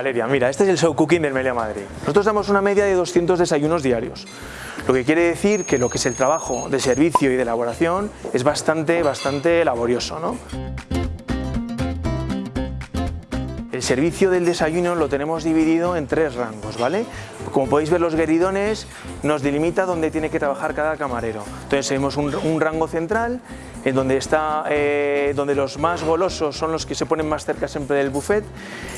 Valeria, mira, este es el show cooking del Melia Madrid. Nosotros damos una media de 200 desayunos diarios, lo que quiere decir que lo que es el trabajo de servicio y de elaboración es bastante, bastante laborioso, ¿no? El servicio del desayuno lo tenemos dividido en tres rangos, ¿vale? Como podéis ver los gueridones nos delimita dónde tiene que trabajar cada camarero. Entonces tenemos un, un rango central en donde, está, eh, donde los más golosos son los que se ponen más cerca siempre del buffet.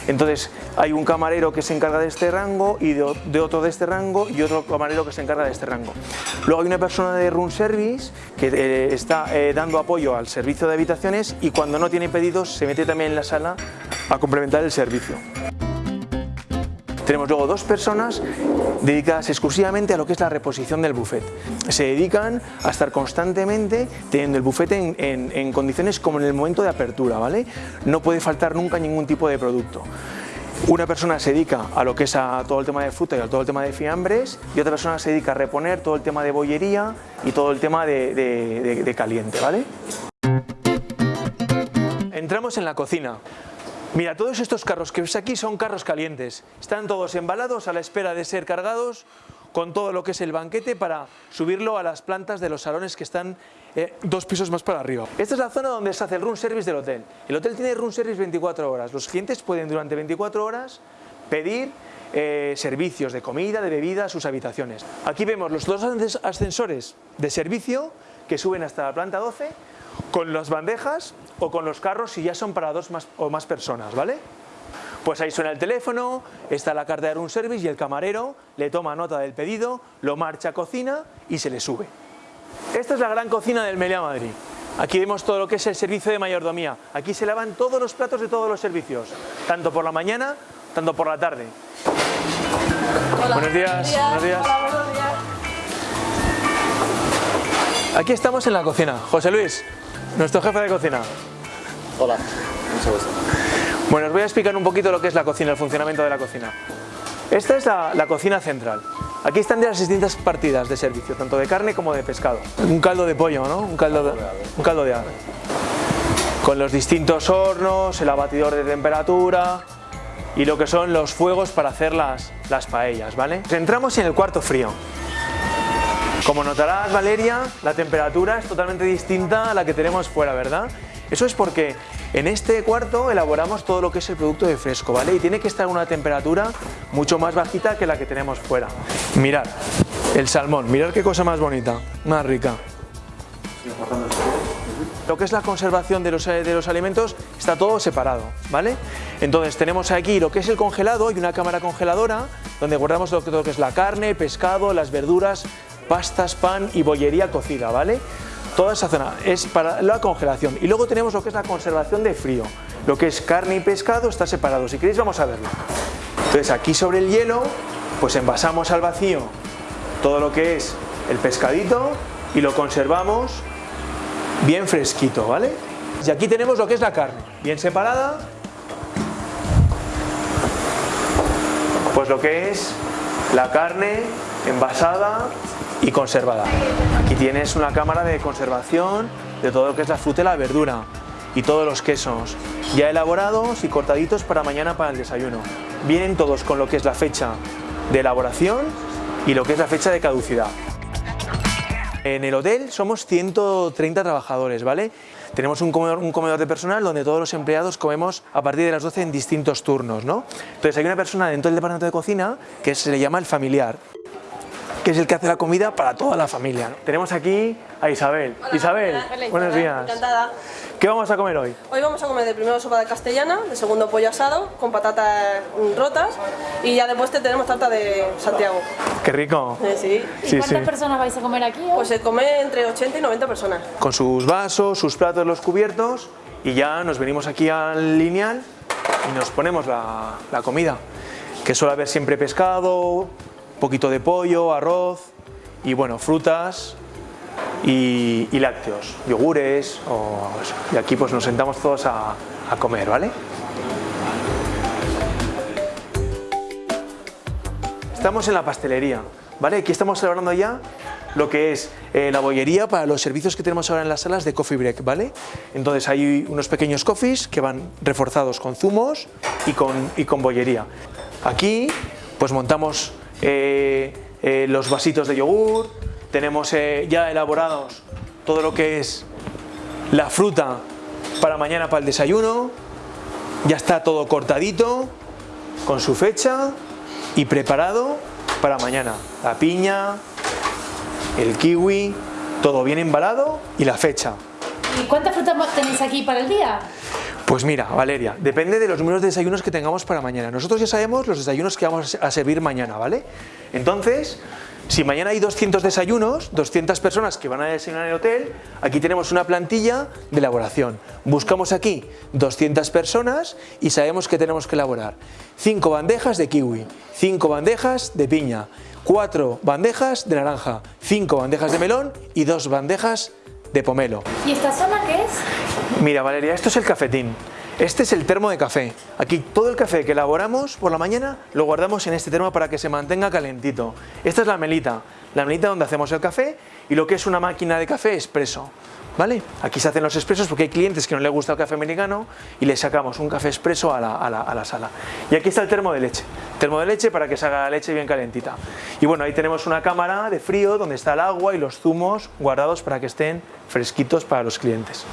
Entonces hay un camarero que se encarga de este rango y de, otro de este rango y otro camarero que se encarga de este rango. Luego hay una persona de room service que eh, está eh, dando apoyo al servicio de habitaciones y cuando no tiene pedidos se mete también en la sala a complementar el servicio. Tenemos luego dos personas dedicadas exclusivamente a lo que es la reposición del buffet. Se dedican a estar constantemente teniendo el buffet en, en- condiciones como en el momento de apertura, ¿vale? No puede faltar nunca ningún tipo de producto. Una persona se dedica a lo que es a todo el tema de fruta y a todo el tema de fiambres y otra persona se dedica a reponer todo el tema de bollería y todo el tema de, de- de- de caliente, ¿vale? Entramos en la cocina. Mira, todos estos carros que ves aquí son carros calientes. Están todos embalados a la espera de ser cargados con todo lo que es el banquete para subirlo a las plantas de los salones que están eh, dos pisos más para arriba. Esta es la zona donde se hace el room service del hotel. El hotel tiene room service 24 horas. Los clientes pueden durante 24 horas pedir eh, servicios de comida, de bebida a sus habitaciones. Aquí vemos los dos ascens- ascensores de servicio que suben hasta la planta 12 con las bandejas o con los carros si ya son para dos más, o más personas, ¿vale? Pues ahí suena el teléfono, está la carta de room service y el camarero le toma nota del pedido, lo marcha a cocina y se le sube. Esta es la gran cocina del Meliá Madrid. Aquí vemos todo lo que es el servicio de mayordomía. Aquí se lavan todos los platos de todos los servicios, tanto por la mañana, tanto por la tarde. Buenos días, buenos días. Aquí estamos en la cocina. José Luis, nuestro jefe de cocina. Hola, mucho gusto. Bueno, os voy a explicar un poquito lo que es la cocina, el funcionamiento de la cocina. Esta es la, la cocina central. Aquí están de las distintas partidas de servicio, tanto de carne como de pescado. Un caldo de pollo, ¿no? Un caldo de, un caldo de ave. Con los distintos hornos, el abatidor de temperatura y lo que son los fuegos para hacer las, las paellas, ¿vale? Entramos en el cuarto frío. Como notarás, Valeria, la temperatura es totalmente distinta a la que tenemos fuera, ¿verdad? Eso es porque en este cuarto elaboramos todo lo que es el producto de fresco, ¿vale? Y tiene que estar a una temperatura mucho más bajita que la que tenemos fuera. Mirad, el salmón, mirad qué cosa más bonita, más rica. Lo que es la conservación de los, de los alimentos está todo separado, ¿vale? Entonces tenemos aquí lo que es el congelado y una cámara congeladora donde guardamos todo lo que es la carne, pescado, las verduras, pastas, pan y bollería cocida, ¿vale? Toda esa zona es para la congelación. Y luego tenemos lo que es la conservación de frío. Lo que es carne y pescado está separado. Si queréis vamos a verlo. Entonces aquí sobre el hielo, pues envasamos al vacío todo lo que es el pescadito y lo conservamos bien fresquito, ¿vale? Y aquí tenemos lo que es la carne, bien separada. Pues lo que es la carne envasada y conservada. Aquí tienes una cámara de conservación de todo lo que es la fruta y la verdura y todos los quesos, ya elaborados y cortaditos para mañana para el desayuno. Vienen todos con lo que es la fecha de elaboración y lo que es la fecha de caducidad. En el hotel somos 130 trabajadores, ¿vale? Tenemos un comedor, de personal donde todos los empleados comemos a partir de las 12 en distintos turnos, ¿no? Entonces hay una persona dentro del departamento de cocina que se le llama el familiar, que es el que hace la comida para toda la familia. ¿no? Tenemos aquí a Isabel. Isabel, Hola, buenos días. Encantada. ¿Qué vamos a comer hoy? Hoy vamos a comer de primero sopa de castellana, de segundo pollo asado con patatas mm, rotas y ya después te tenemos tarta de Santiago. Qué rico. Eh, sí. ¿Y Sí, cuántas sí. personas vais a comer aquí? hoy? Pues se come entre 80 y 90 personas. Con sus vasos, sus platos, los cubiertos y ya nos venimos aquí al lineal y nos ponemos la, la comida. Que suele haber siempre pescado, poquito de pollo, arroz y bueno, frutas y, lácteos, yogures o. Y aquí pues nos sentamos todos a, a comer, ¿vale? Estamos en la pastelería, ¿vale? Aquí estamos celebrando ya lo que es eh, la bollería para los servicios que tenemos ahora en las salas de coffee break, ¿vale? Entonces hay unos pequeños coffees que van reforzados con zumos y con, y con bollería. Aquí pues montamos eh, eh, los vasitos de yogur, tenemos ya elaborados todo lo que es la fruta para mañana para el desayuno, ya está todo cortadito, con su fecha y preparado para mañana. La piña, el kiwi, todo bien embalado y la fecha. ¿Y cuántas frutas tenéis aquí para el día? Pues mira, Valeria, depende de los números de desayunos que tengamos para mañana. Nosotros ya sabemos los desayunos que vamos a servir mañana, ¿vale? Entonces, si mañana hay 200 desayunos, 200 personas que van a desayunar en el hotel, aquí tenemos una plantilla de elaboración. Buscamos aquí 200 personas y sabemos que tenemos que elaborar 5 bandejas de kiwi, 5 bandejas de piña, 4 bandejas de naranja, 5 bandejas de melón y 2 bandejas de pomelo. ¿Y esta zona qué es? Mira Valeria, esto es el cafetín. Este es el termo de café. Aquí todo el café que elaboramos por la mañana lo guardamos en este termo para que se mantenga calentito. Esta es la melita, la melita donde hacemos el café y lo que es una máquina de café expreso. ¿Vale? Aquí se hacen los expresos porque hay clientes que no les gusta el café americano y les sacamos un café expreso a la, a la, sala. Y aquí está el termo de leche, termo de leche para que se haga la leche bien calentita. Y bueno, ahí tenemos una cámara de frío donde está el agua y los zumos guardados para que estén fresquitos para los clientes.